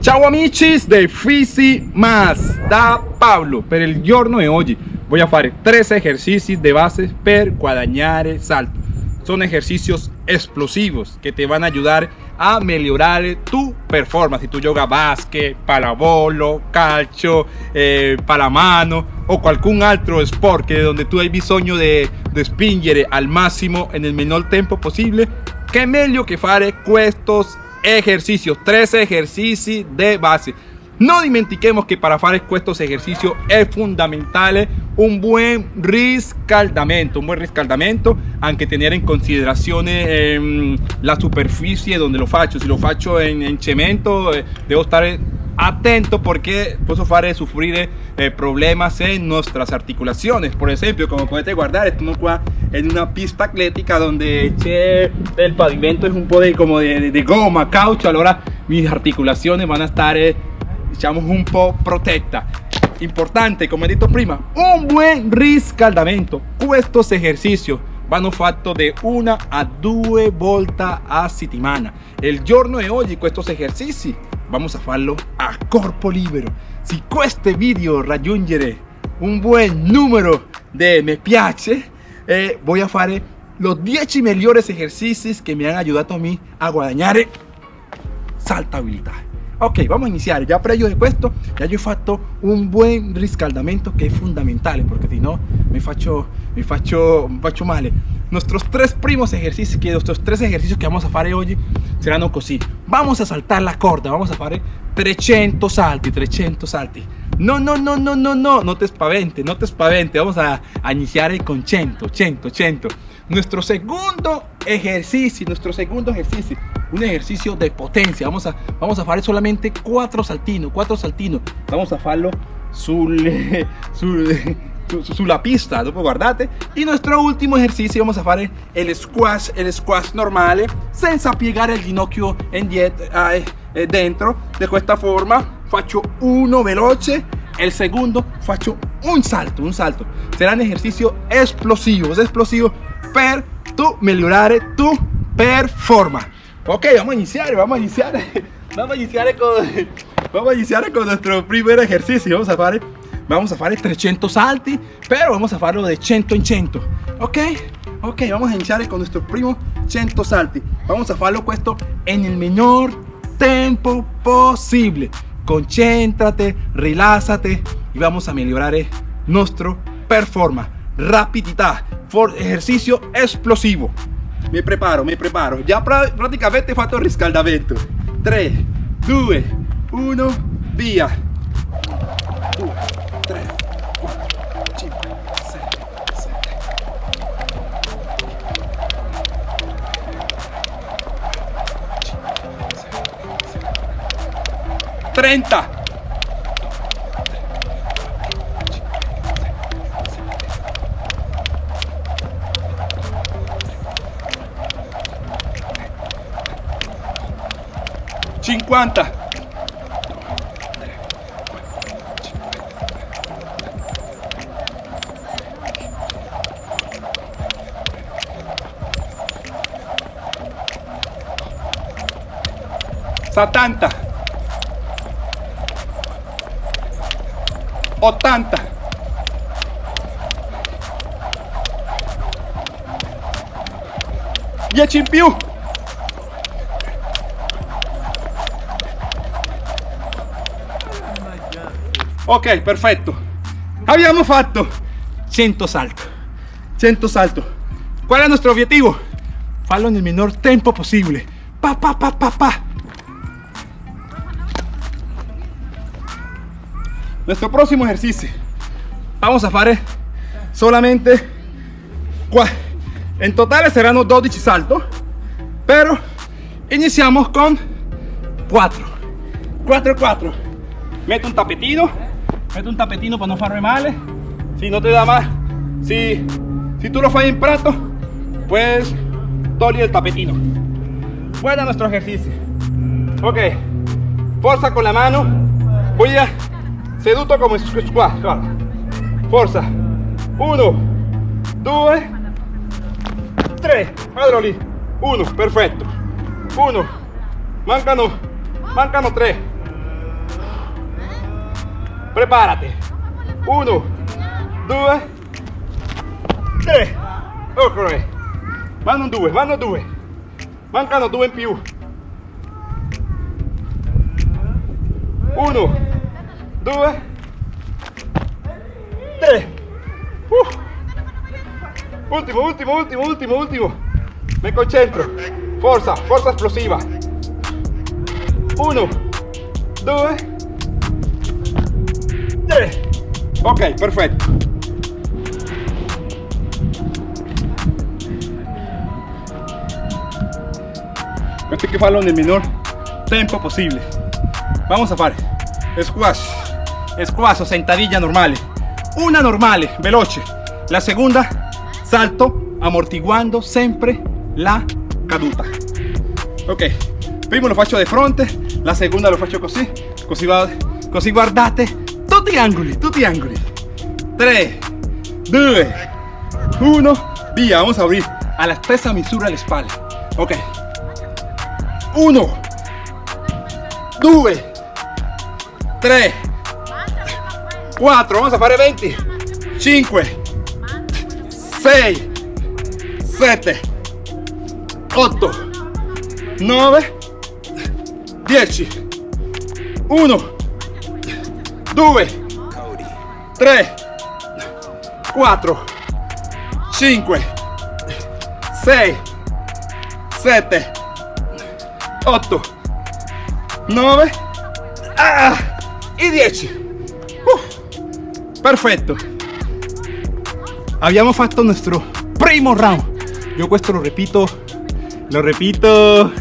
Ciao amici de Fisi Más. Da Pablo per il giorno di oggi voy a fare tres ejercicios de base per guadagnare salto. Son ejercicios explosivos que te van a ayudar a mejorar tu performance. Si tú juegas básquet, palabolo, calcio, eh, palamano o cualquier otro sport que donde tú hay bisogno de, de spingere al máximo en el menor tiempo posible que meglio que fare estos ejercicios tres ejercicios de base no dimentiquemos que para hacer estos ejercicios es fundamental un buen riscaldamento, un buen riscaldamento, aunque tener en consideración em, la superficie donde lo facho. Si lo facho en, cemento, eh, debo estar atento porque puedo hacer sufrir eh, problemas en nuestras articulaciones. Por ejemplo, como puedes guardar, estamos en una pista atlética donde el pavimento es un poco de, como de, goma, caucho, ahora mis articulaciones van a estar eh, diciamo un po' protetta importante come detto prima un buen riscaldamento estos ejercicios vanno fatti de una a due volte a settimana el giorno de hoy estos ejercicios vamos a farlo a corpo libero si este video raggiungere un buen número de me piace eh, voy a fare los 10 mejores ejercicios que me han ayudado a mí a guadagnare saltabilidad ok vamos a iniciar. Ya previo de esto ya yo fatto un buen riscaldamento que es fundamental porque si no me faccio me faccio, me faccio male nuestros tres primos ejercicios que nuestros tres ejercicios que vamos a hacer hoy serán así vamos a saltar la corda vamos a hacer 300 salti 300 salti. No, no, no, no, no, no, no te espavente, no te espavente. Vamos a, a iniciar con 100, 100, 100. Nuestro segundo ejercicio, nuestro segundo ejercicio un ejercicio de potencia. Vamos a vamos a solamente cuatro saltinos cuatro saltinos vamos a hacerlo sul, sul, sulla pista dopo guardate. Y nuestro último ejercicio vamos a hacer el squash el squash normale senza piegare el ginocchio indietro eh, eh, dentro. De esta forma faccio uno veloce. El segundo faccio un salto un salto. Serán ejercicios explosivos explosivos per tu migliorare tu performance Ok, vamos a iniciar, vamos a iniciar. Vamos a iniciar con, vamos a iniciar con nuestro primer ejercicio. Vamos a hacer, vamos a hacer 300 salti, pero vamos a hacerlo de 100 en 100. Ok, ok, vamos a iniciar con nuestro primo 100 salti. Vamos a hacerlo esto en el menor tiempo posible. Concéntrate, relájate y vamos a mejorar nuestro performance, rapididad, ejercicio explosivo mi preparo, mi preparo. Ya prácticamente fatto il riscaldamento. 3, 2, 1, via. 2, 3, 4, 5, 6, 7. 30 50 70 80 10 in ok perfetto abbiamo fatto 100 salto 100 salto ¿cuál es nuestro objetivo? farlo en el menor tiempo posible. Pa pa pa pa pa. Nuestro próximo ejercicio. Vamos a hacer solamente en total serán 12 saltos pero iniciamos con 4 4 4 meto un tapetino mete un tapetino para no farme mal si no te da más. Si, si tú lo fallas en prato pues toli el tapetino. Bueno nuestro ejercicio. Ok fuerza con la mano. Voy a seduto como squat fuerza. 1 2 3 adroli 1 perfecto. 1 mancano mancano 3 Prepárate. Uno, due, tre. Ok. Vanno due, vanno due. Mancano due in più. Uno, due, tre. Uh. Ultimo, ultimo, ultimo, ultimo, ultimo. Me concentro. Forza, forza esplosiva. Uno, due, tre. Ok, perfetto. Questo hay que farlo nel minor tempo possibile. Vamos a fare squash, squash o sentadilla normale. Una normale, veloce. La seconda, salto amortiguando sempre la caduta. Ok, primo lo faccio di fronte, la seconda lo faccio così, così, va, guardate tutti gli angoli, tutti gli angoli. 3, 2, 1, via, vamos a abrir. A la stessa misura le spalle. Ok, 1, 2, 3, 4, vamos a fare 20, 5, 6, 7, 8, 9, 10, 1, 2, 3, 4, 5, 6, 7, 8, 9 ah, y 10. Uh, perfetto. Abbiamo fatto nuestro primo round. Io questo lo repito, lo repito.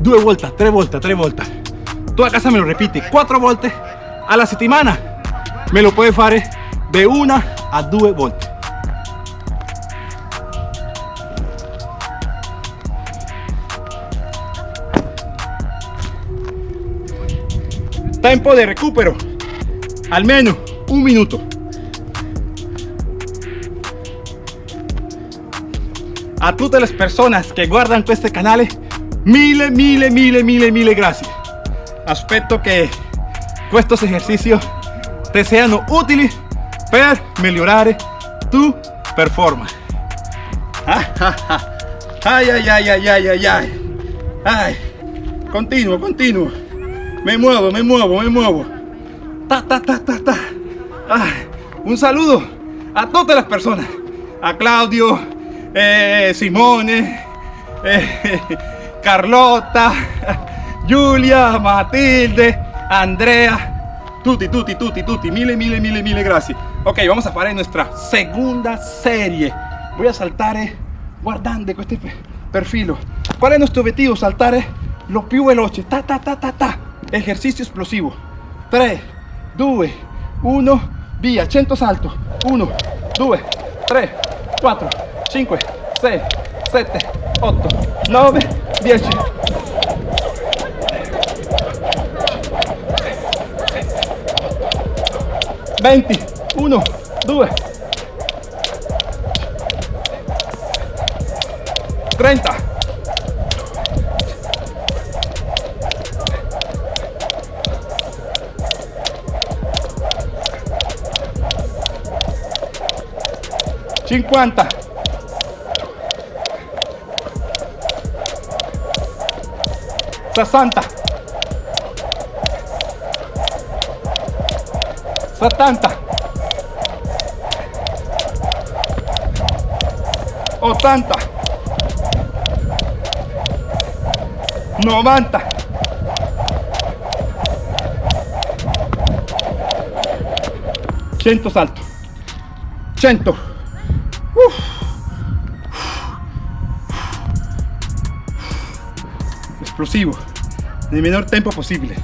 Due volte, tre volte, tre volte. Tu a casa me lo repiti quattro volte alla settimana. Me lo puoi fare de una a due volte. Tempo de recupero, almeno un minuto. A tutte le persone che guardano questo canale, mille, mille, mille, mille, mille grazie. Aspetto che questi esercizi ti siano utili per migliorare tu performance. Ay, ay, ay, ay, ay, ay, ay. Ay, continuo, continuo. Me muevo, me muevo, me muevo. Ta, ta, ta, ta, ta. Un saludo a todas las personas. A Claudio, eh, Simone, eh, Carlota, Giulia, Matilde, Andrea. Tutti, tutti, tutti, tutti. Mille, mille, mille, mille gracias. Ok, vamos a fare nuestra segunda serie. Voy a saltare guardando questo perfilo. Qual è il nostro obiettivo? Saltare lo più veloce. Ta, ta, ta, ta, ta. Ejercicio explosivo. 3, 2, 1, via. 100 salto. 1, 2, 3, 4, 5, 6, 7, 8, 9, 10. 20, 1, 2, 30. 50 60 70 80 90 100 salto. 100 Uf. explosivo. El menor tiempo posible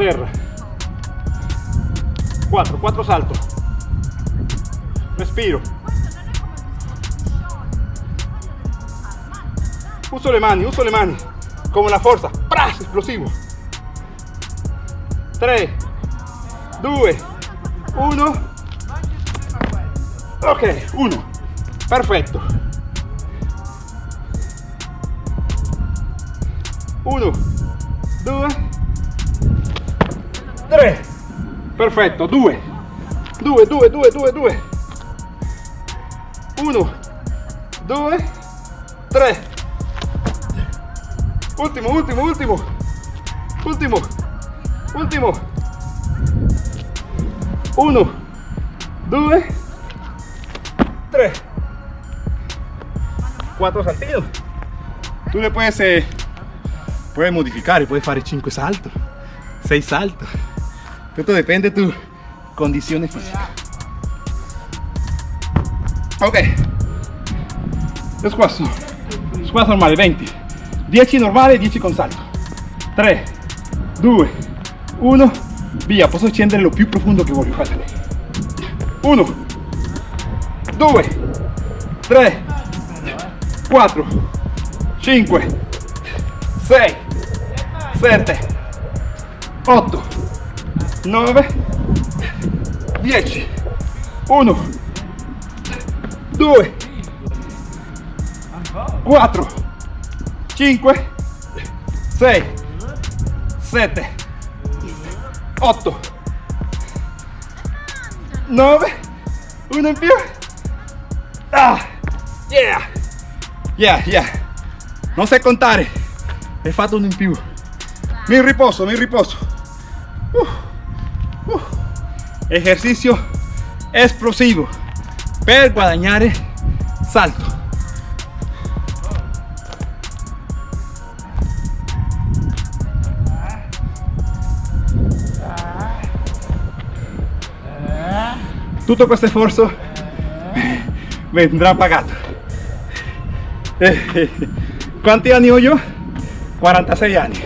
a terra 4 4 salto respiro uso le mani uso le mani Con una fuerza. ¡Pras! Explosivo. 3, 2, 1. Ok, 1. Perfetto. 1, 2, 3. Perfetto, 2. 2, 2, 2, 2, 2. 1, 2, 3. Último, último, último. Último. Último. 1, 2, 3. 4 saltitos. Tú le puedes, eh, puedes modificar y puedes hacer 5 saltos, 6 saltos. Tutto depende de tu condizione fisica. Ok. Squat. Squat normale, 20. 10 normale, 10 con salto. 3, 2, 1. Via, posso scendere lo più profondo che voglio. Guardate. 1, 2, 3, 4, 5, 6, 7, 8, 9, 10, 1, 2, 4, 5, 6, 7, 8, 9, 1 in più. Ah, yeah, yeah, yeah. Non sai contare. Hai fatto uno in più. Mi riposo, mi riposo. Uh. Ejercicio esplosivo per guadagnare salto. Tutto questo sforzo vendrà pagato. Quanti anni ho io? 46 anni.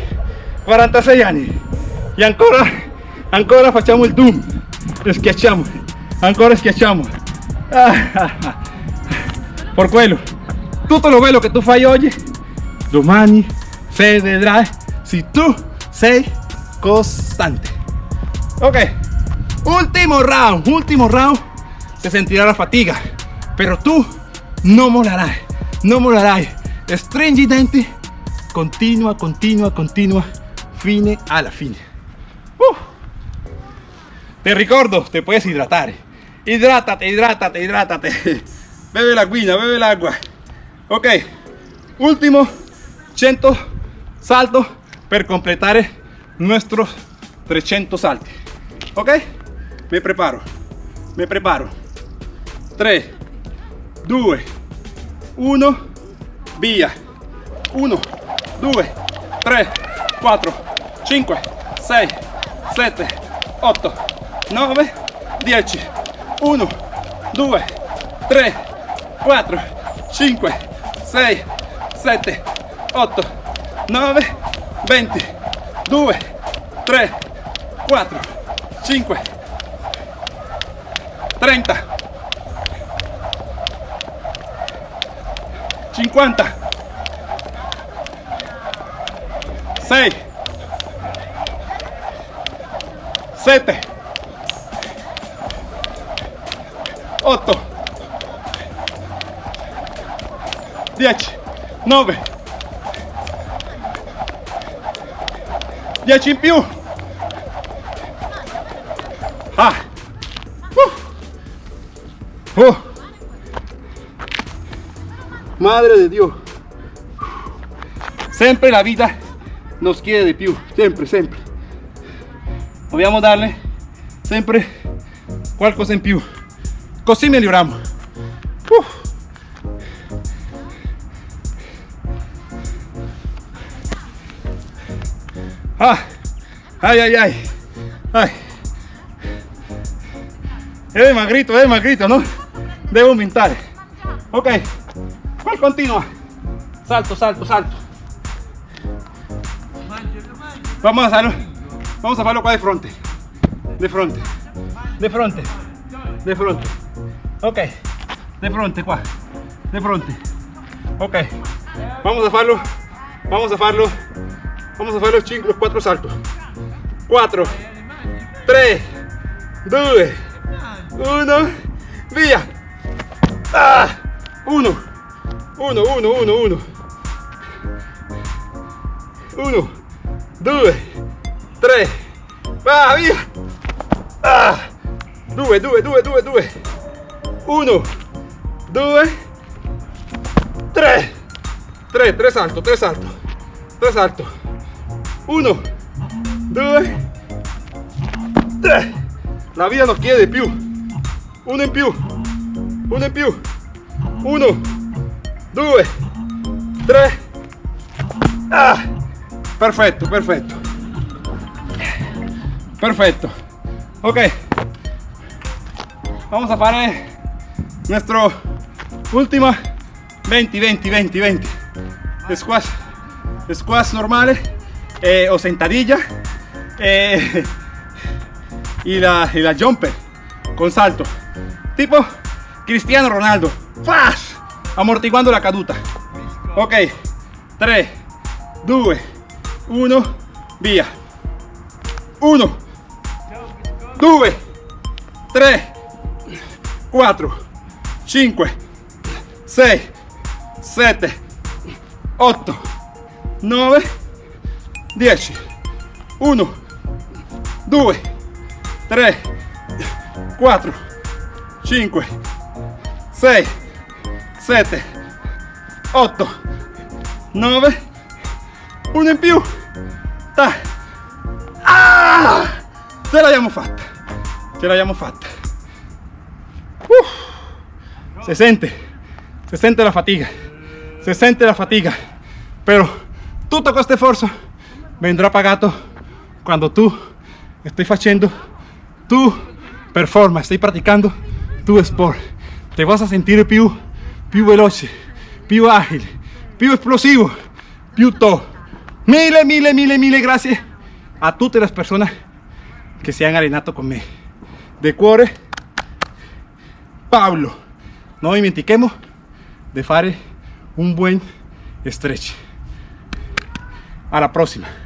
46 anni. E ancora, ancora facciamo il doom. Schiacciamo. Ancora schiacciamo. Por quello. Tutto lo bello che tu fai oggi, domani se vedrai se tu sei costante. Ok. Último round, último round. Se sentirá la fatiga, pero tú no molarás, no molarás. Stringi i continua, continua, continua, fine alla fine. Uh. Te ricordo, te puedes hidratar. Hidrátate, hidrátate, hidrátate. Bebe la guina, bebe el agua. Ok, último 100 saltos per completare nuestros 300 salti. Ok? Me preparo, me preparo. 3, 2, 1, via. 1, 2, 3, 4, 5, 6, 7, 8, 9, 10. 1, 2, 3, 4, 5, 6, 7, 8, 9, 20, 2, 3, 4, 5, 30, 50, 6, 7, 8, 10, 9, 10 in più. Ah. Uh. Oh. Madre de Dios. Sempre la vita nos chiede di più, sempre, sempre. Dobbiamo darle sempre qualcosa in più. Così miglioriamo. Uh. Ah. Ay, ay, ay. Ay. Es magrito, es magrito, ¿no? Debo aumentar. Ok. ¿Cuál continúa? Salto, salto, salto. Vamos a hacerlo. Vamos a hacerlo qua de frente. De frente. De frente. De frente. Ok. De frente qua. De frente. Ok. Vamos a hacerlo. Vamos a hacerlo Vamos a fare los, cinco, los quattro saltos. 4, 3, 2, 1, via. Ah, 1, 1, 1, 1, 1. 1, 2, 3, va, via. Ah, 2, 2, 2, 2, 2. 1, 2, 3. 3, 3 salto, 3 salto. 3 salto. 1, 2, 3. La vida nos chiede più. Uno in più. Uno in più. 1, 2, 3. Ah, perfecto, perfecto. Perfecto. Ok. Vamos a fare nuestro última 20, 20, 20, 20. Squash, squash normales eh, o sentadilla eh, y, la, y la jumper con salto. Tipo Cristiano Ronaldo. ¡Flash! Amortiguando la caduta. Ok. 3, 2, 1, via. 1, 2, 3, 4, 5, 6, 7, 8, 9, 10. 1, 2, 3, 4, 5, 6, 7, 8, 9, 1 in più. Ta. Ah! Ce l'abbiamo fatta. Ce l'abbiamo fatta. Se siente, se siente la fatiga, se siente la fatiga, pero tutto questo sforzo vendrá pagato quando tu stai facendo tu performance, stai praticando tu sport. Te vas a sentire più, più veloce, più agile, più esplosivo, più todo. Mille, mille, mille, mille grazie a tutte le persone che si hanno allenato con me. De cuore, Paolo. Non dimentichiamo di fare un buen stretch. Alla prossima.